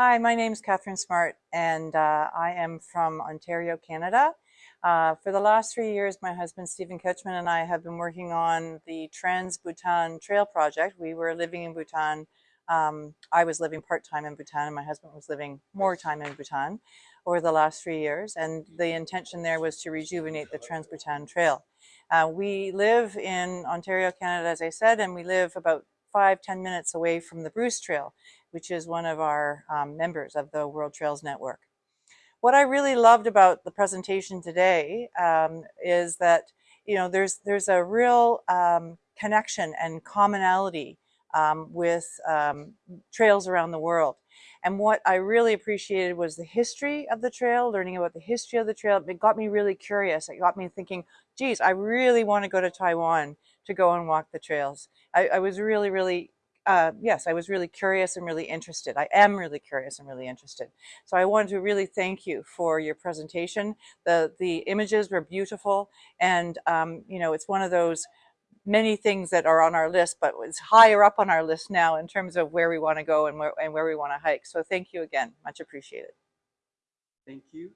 Hi, my name is Catherine Smart and uh, I am from Ontario, Canada. Uh, for the last three years, my husband Stephen Ketchman and I have been working on the Trans-Bhutan Trail Project. We were living in Bhutan. Um, I was living part-time in Bhutan and my husband was living more time in Bhutan over the last three years. And the intention there was to rejuvenate the Trans-Bhutan Trail. Uh, we live in Ontario, Canada, as I said, and we live about five, 10 minutes away from the Bruce Trail, which is one of our um, members of the World Trails Network. What I really loved about the presentation today um, is that, you know, there's, there's a real um, connection and commonality um, with um, trails around the world. And what I really appreciated was the history of the trail, learning about the history of the trail. It got me really curious. It got me thinking, geez, I really want to go to Taiwan to go and walk the trails. I, I was really, really, uh, yes, I was really curious and really interested. I am really curious and really interested. So I wanted to really thank you for your presentation. The, the images were beautiful and, um, you know, it's one of those many things that are on our list, but it's higher up on our list now in terms of where we want to go and where, and where we want to hike. So thank you again. Much appreciated. Thank you.